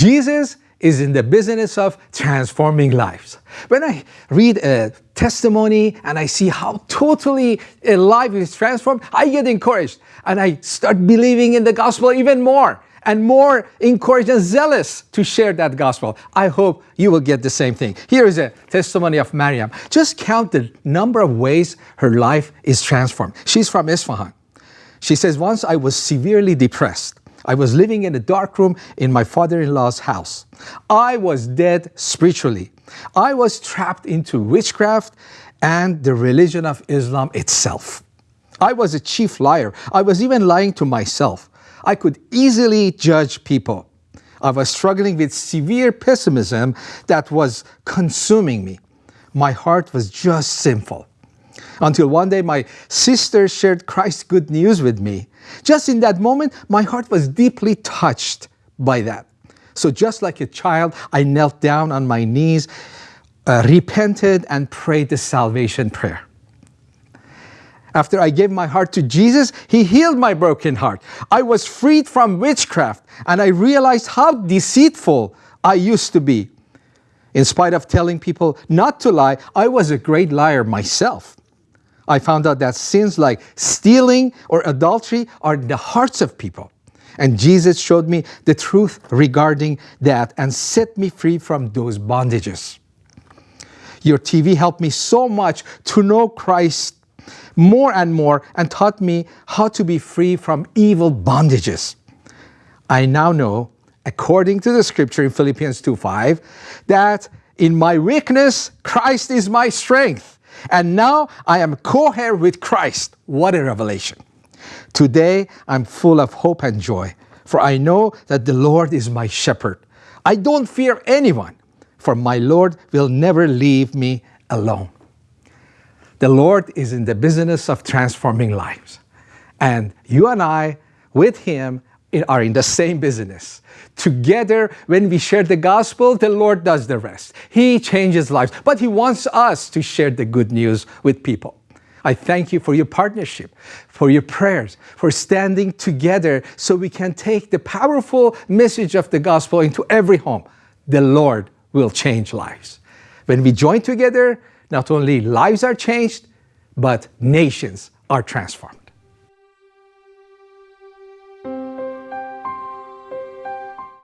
Jesus is in the business of transforming lives. When I read a testimony and I see how totally a life is transformed, I get encouraged and I start believing in the gospel even more and more encouraged and zealous to share that gospel. I hope you will get the same thing. Here is a testimony of Mariam. Just count the number of ways her life is transformed. She's from Isfahan. She says, once I was severely depressed. I was living in a dark room in my father-in-law's house. I was dead spiritually. I was trapped into witchcraft and the religion of Islam itself. I was a chief liar. I was even lying to myself. I could easily judge people. I was struggling with severe pessimism that was consuming me. My heart was just sinful. Until one day my sister shared Christ's good news with me. Just in that moment, my heart was deeply touched by that. So just like a child, I knelt down on my knees, uh, repented and prayed the salvation prayer. After I gave my heart to Jesus, He healed my broken heart. I was freed from witchcraft and I realized how deceitful I used to be. In spite of telling people not to lie, I was a great liar myself. I found out that sins like stealing or adultery are in the hearts of people. And Jesus showed me the truth regarding that and set me free from those bondages. Your TV helped me so much to know Christ more and more and taught me how to be free from evil bondages. I now know, according to the scripture in Philippians 2.5, that in my weakness, Christ is my strength. And now I am co-heir with Christ. What a revelation. Today, I'm full of hope and joy, for I know that the Lord is my shepherd. I don't fear anyone, for my Lord will never leave me alone. The Lord is in the business of transforming lives. And you and I, with Him, are in the same business. Together, when we share the gospel, the Lord does the rest. He changes lives, but He wants us to share the good news with people. I thank you for your partnership, for your prayers, for standing together so we can take the powerful message of the gospel into every home. The Lord will change lives. When we join together, not only lives are changed, but nations are transformed.